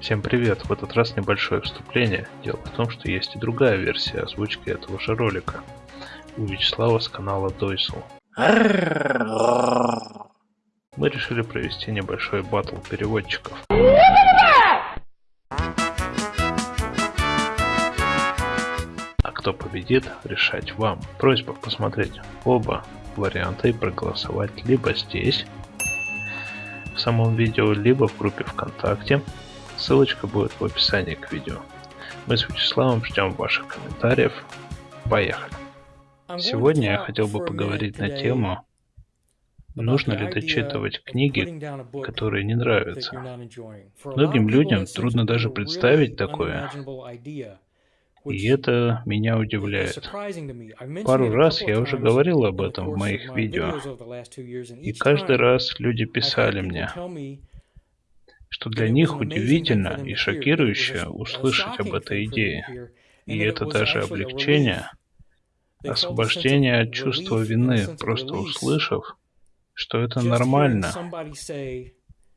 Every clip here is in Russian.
Всем привет! В этот раз небольшое вступление. Дело в том, что есть и другая версия озвучки этого же ролика. У Вячеслава с канала Дойсел. Мы решили провести небольшой батл переводчиков. А кто победит, решать вам. Просьба посмотреть оба варианта и проголосовать либо здесь, в самом видео, либо в группе ВКонтакте. Ссылочка будет в описании к видео. Мы с Вячеславом ждем ваших комментариев. Поехали! Сегодня я хотел бы поговорить на тему, нужно ли дочитывать книги, которые не нравятся. Многим людям трудно даже представить такое, и это меня удивляет. Пару раз я уже говорил об этом в моих видео, и каждый раз люди писали мне, что для них удивительно и шокирующе услышать об этой идее. И это даже облегчение, освобождение от чувства вины, просто услышав, что это нормально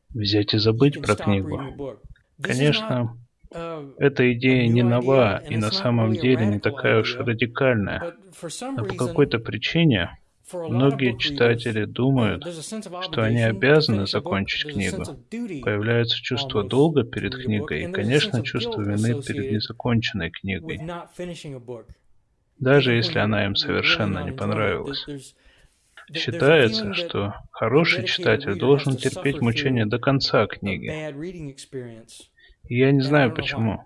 взять и забыть про книгу. Конечно, эта идея не нова и на самом деле не такая уж радикальная, но по какой-то причине многие читатели думают, что они обязаны закончить книгу. Появляется чувство долга перед книгой и, конечно, чувство вины перед незаконченной книгой, даже если она им совершенно не понравилась. Считается, что хороший читатель должен терпеть мучения до конца книги. И я не знаю почему.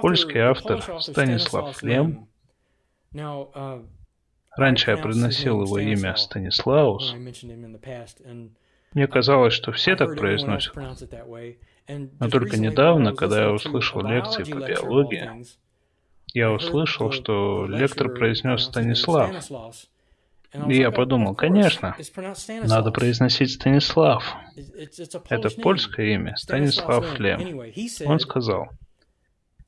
Польский автор Станислав Лем, раньше я произносил его имя Станислаус, мне казалось, что все так произносят. Но только недавно, когда я услышал лекции по биологии, я услышал, что лектор произнес Станислав. И я подумал, конечно, надо произносить Станислав. Это польское имя, Станислав Лем. Он сказал,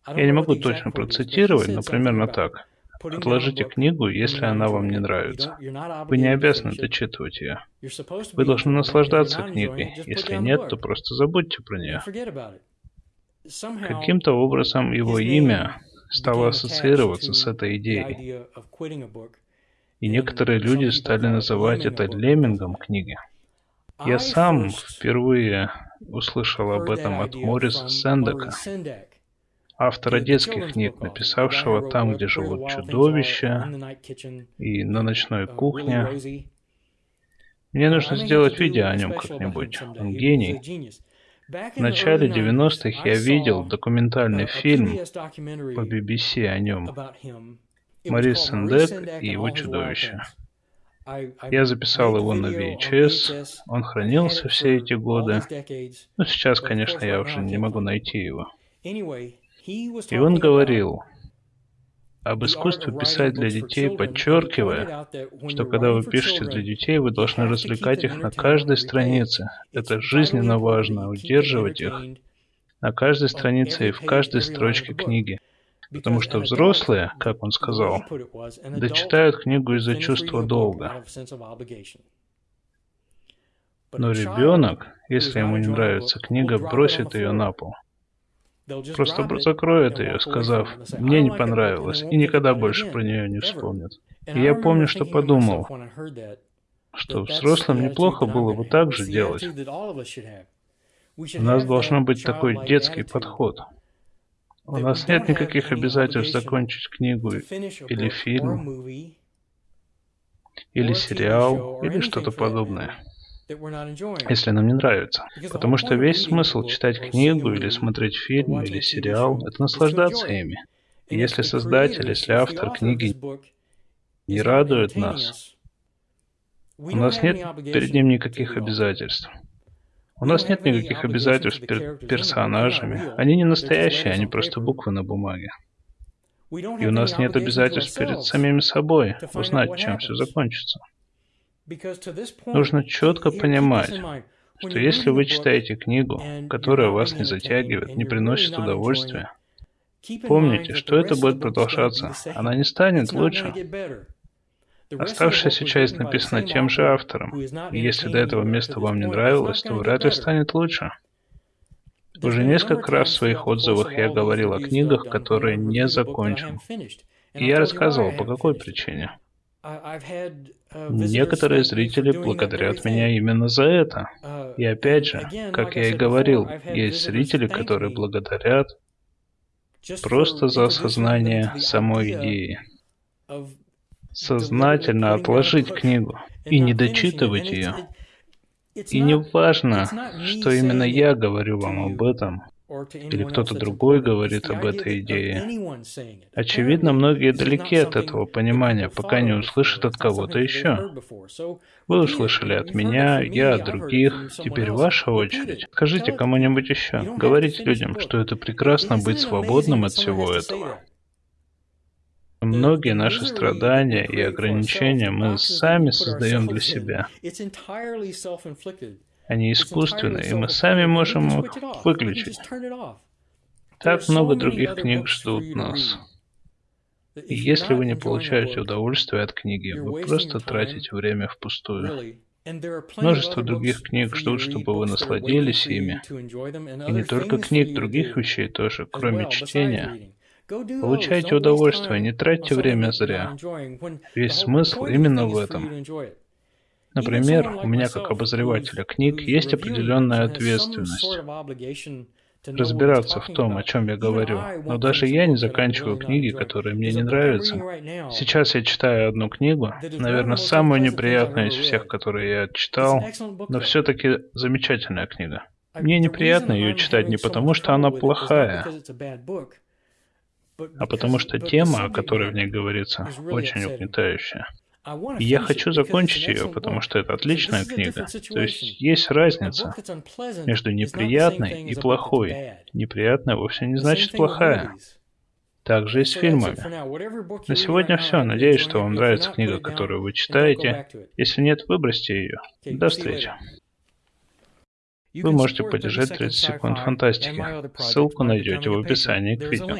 я не могу точно процитировать, но примерно так. Отложите книгу, если она вам не нравится. Вы не обязаны дочитывать ее. Вы должны наслаждаться книгой. Если нет, то просто забудьте про нее. Каким-то образом его имя стало ассоциироваться с этой идеей. И некоторые люди стали называть это леммингом книги. Я сам впервые услышал об этом от Мориса Сендека, автора детских книг, написавшего «Там, где живут чудовища» и «На ночной кухне». Мне нужно сделать видео о нем как-нибудь. Он гений. В начале 90-х я видел документальный фильм по BBC о нем. Морис Сендек и его чудовище. Я записал его на VHS, он хранился все эти годы. Но сейчас, конечно, я уже не могу найти его. И он говорил об искусстве писать для детей, подчеркивая, что когда вы пишете для детей, вы должны развлекать их на каждой странице. Это жизненно важно, удерживать их на каждой странице и в каждой строчке книги. Потому что взрослые, как он сказал, дочитают книгу из-за чувства долга. Но ребенок, если ему не нравится книга, бросит ее на пол. Просто закроет ее, сказав, мне не понравилось, и никогда больше про нее не вспомнит. И я помню, что подумал, что взрослым неплохо было бы так же делать. У нас должен быть такой детский подход. У нас нет никаких обязательств закончить книгу или фильм, или сериал, или что-то подобное, если нам не нравится. Потому что весь смысл читать книгу или смотреть фильм или сериал – это наслаждаться ими. И если создатель, если автор книги не радует нас, у нас нет перед ним никаких обязательств. У нас нет никаких обязательств перед персонажами. Они не настоящие, они просто буквы на бумаге. И у нас нет обязательств перед самими собой узнать, чем все закончится. Нужно четко понимать, что если вы читаете книгу, которая вас не затягивает, не приносит удовольствия, помните, что это будет продолжаться. Она не станет лучше. Оставшаяся часть написана тем же автором, и если до этого места вам не нравилось, то вряд ли станет лучше. Уже несколько раз в своих отзывах я говорил о книгах, которые не закончил. И я рассказывал, по какой причине. Некоторые зрители благодарят меня именно за это. И опять же, как я и говорил, есть зрители, которые благодарят просто за осознание самой идеи. Сознательно отложить книгу и не дочитывать ее. И не важно, что именно я говорю вам об этом, или кто-то другой говорит об этой идее. Очевидно, многие далеки от этого понимания, пока не услышат от кого-то еще. Вы услышали от меня, я от других, теперь ваша очередь. Скажите кому-нибудь еще, говорите людям, что это прекрасно быть свободным от всего этого. Многие наши страдания и ограничения мы сами создаем для себя. Они искусственные, и мы сами можем их выключить. Так много других книг ждут нас. И если вы не получаете удовольствие от книги, вы просто тратите время впустую. Множество других книг ждут, чтобы вы насладились ими. И не только книг, других вещей тоже, кроме чтения. Получайте удовольствие, не тратьте время зря. Весь смысл именно в этом. Например, у меня как обозревателя книг есть определенная ответственность разбираться в том, о чем я говорю. Но даже я не заканчиваю книги, которые мне не нравятся. Сейчас я читаю одну книгу, наверное, самую неприятную из всех, которые я читал, но все-таки замечательная книга. Мне неприятно ее читать не потому, что она плохая, а потому что тема, о которой в ней говорится, очень угнетающая. И я хочу закончить ее, потому что это отличная книга. То есть есть разница между неприятной и плохой. Неприятная вовсе не значит плохая. Также и с фильмами. На сегодня все. Надеюсь, что вам нравится книга, которую вы читаете. Если нет, выбросьте ее. До встречи. Вы можете поддержать 30 секунд фантастики. Ссылку найдете в описании к видео.